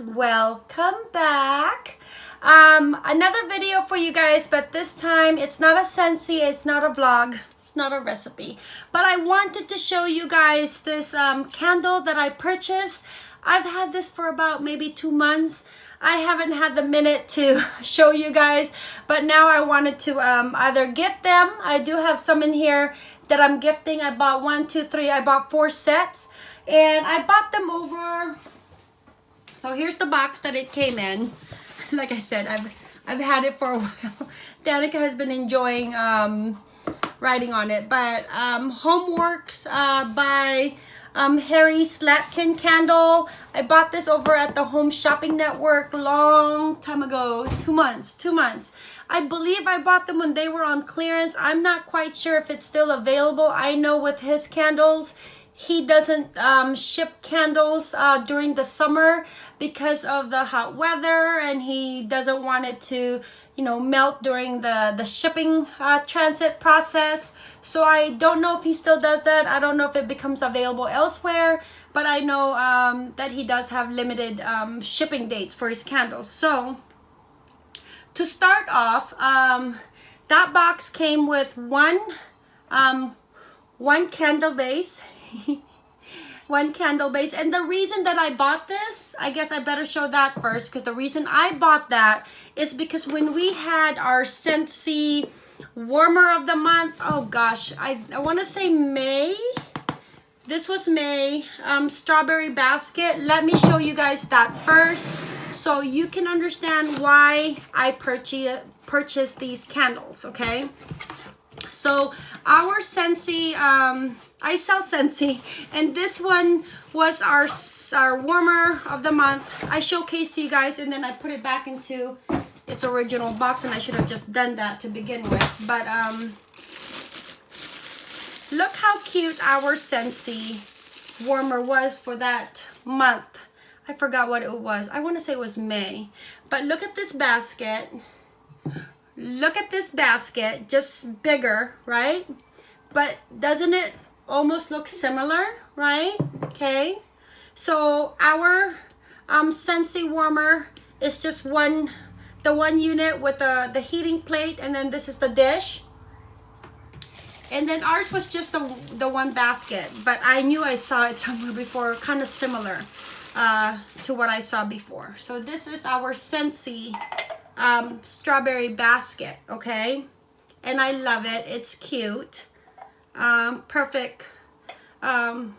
welcome back. Um another video for you guys but this time it's not a Scentsy it's not a vlog it's not a recipe. But I wanted to show you guys this um, candle that I purchased. I've had this for about maybe two months. I haven't had the minute to show you guys but now I wanted to um, either gift them. I do have some in here that I'm gifting. I bought one two three I bought four sets. And I bought them over so here's the box that it came in. Like I said I've I've had it for a while. Danica has been enjoying um, writing on it. But um, HomeWorx uh, by um, Harry Slatkin candle. I bought this over at the Home Shopping Network long time ago. Two months two months. I believe I bought them when they were on clearance. I'm not quite sure if it's still available. I know with his candles he doesn't um, ship candles uh, during the summer because of the hot weather and he doesn't want it to you know melt during the the shipping uh, transit process. So I don't know if he still does that. I don't know if it becomes available elsewhere but I know um, that he does have limited um, shipping dates for his candles. So to start off um, that box came with one um, one candle base one candle base. And the reason that I bought this I guess I better show that first because the reason I bought that is because when we had our Scentsy warmer of the month oh gosh I, I want to say May. This was May. Um, strawberry basket. Let me show you guys that first so you can understand why I purchase purchased these candles okay so our Scentsy, um, I sell Scentsy, and this one was our our warmer of the month. I showcased to you guys, and then I put it back into its original box, and I should have just done that to begin with. But um, look how cute our Scentsy warmer was for that month. I forgot what it was. I want to say it was May. But look at this basket look at this basket just bigger right? But doesn't it almost look similar right? Okay. So our um Scentsy warmer is just one the one unit with the the heating plate and then this is the dish. And then ours was just the the one basket but I knew I saw it somewhere before kind of similar uh, to what I saw before. So this is our Scentsy um, strawberry basket, okay? And I love it. It's cute. Um, perfect. Um,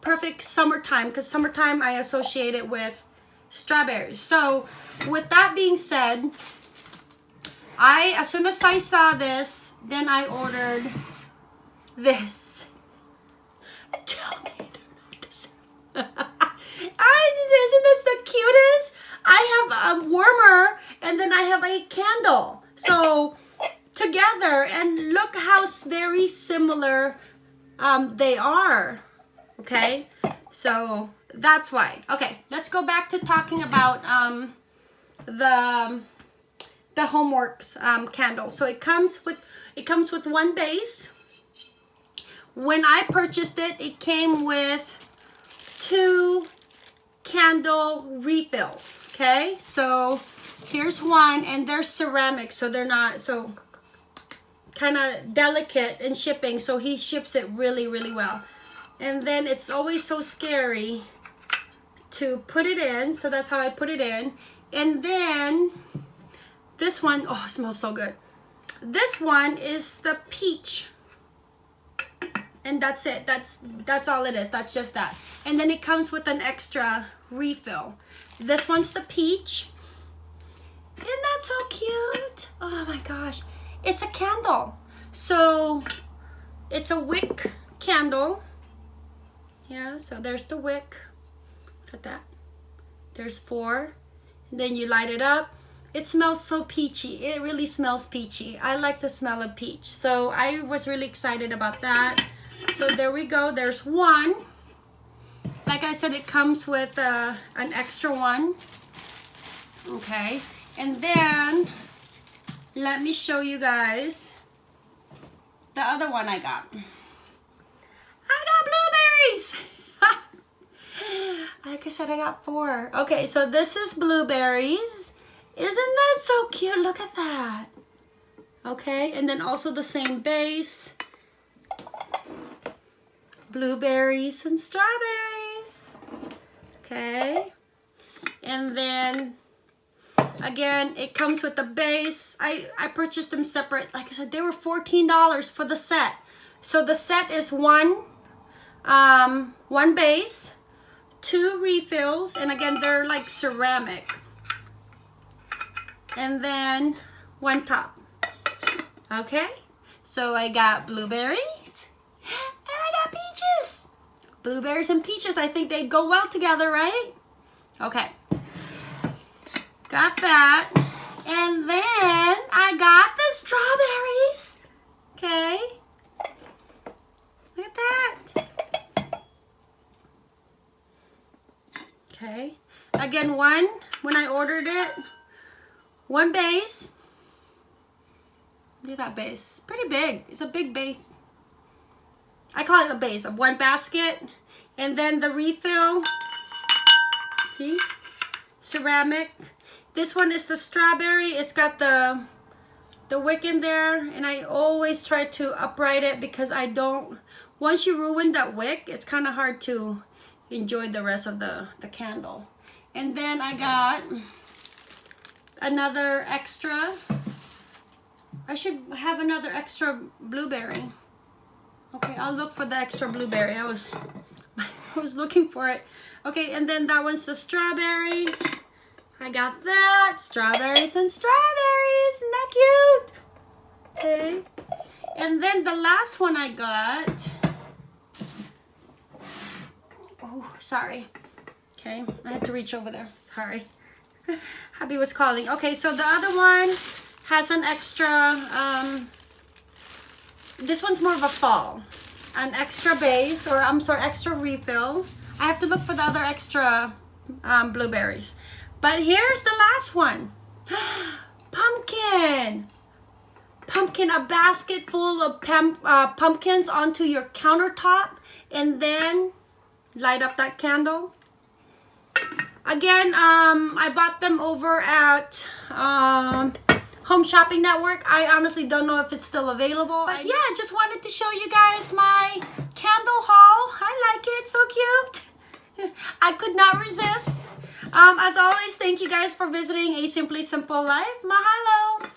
perfect summertime because summertime I associate it with strawberries. So with that being said, I, as soon as I saw this, then I ordered this. Tell me they're not the same. isn't this the cutest? I have a warmer and then I have a candle. So together and look how very similar um, they are. Okay, so that's why. Okay, let's go back to talking about um, the the HomeWorx um, candle. So it comes with it comes with one base. When I purchased it, it came with two candle refills okay? So here's one and they're ceramic so they're not so kind of delicate in shipping so he ships it really really well. And then it's always so scary to put it in so that's how I put it in. And then this one oh smells so good. This one is the peach. And that's it that's that's all it is that's just that. And then it comes with an extra refill. This one's the peach. Isn't that so cute? Oh my gosh. It's a candle. So it's a wick candle. Yeah so there's the wick. Look at that. There's four. And then you light it up. It smells so peachy. It really smells peachy. I like the smell of peach. So i was really excited about that. So there we go. There's one. Like I said, it comes with uh, an extra one. Okay. And then, let me show you guys the other one I got. I got blueberries! Like I said, I got four. Okay, so this is blueberries. Isn't that so cute? Look at that. Okay, and then also the same base. Blueberries and strawberries. Okay. And then again, it comes with the base. I, I purchased them separate. Like I said, they were $14 for the set. So the set is one, um, one base, two refills, and again, they're like ceramic. And then one top. Okay? So I got blueberries and I got peaches. Blueberries and peaches, I think they go well together, right? Okay. Got that. And then I got the strawberries. Okay. Look at that. Okay. Again, one, when I ordered it, one base. Look at that base. It's pretty big. It's a big base. I call it a base of one basket. And then the refill. See? Ceramic. This one is the strawberry. It's got the the wick in there and I always try to upright it because I don't once you ruin that wick it's kind of hard to enjoy the rest of the the candle and then I got another extra I should have another extra blueberry okay I'll look for the extra blueberry I was I was looking for it okay and then that one's the strawberry I got that. Strawberries and strawberries. That cute? Okay. And then the last one I got. Oh, sorry. Okay, I had to reach over there. Sorry. Hubby was calling. Okay, so the other one has an extra, um, this one's more of a fall. An extra base, or I'm sorry, extra refill. I have to look for the other extra um, blueberries. But here's the last one. Pumpkin. Pumpkin, a basket full of pum uh, pumpkins onto your countertop and then light up that candle. Again, um, I bought them over at um, Home Shopping Network. I honestly don't know if it's still available. But yeah, I just wanted to show you guys my candle haul. I like it, so cute. I could not resist. Um, as always, thank you guys for visiting A Simply Simple Life. Mahalo!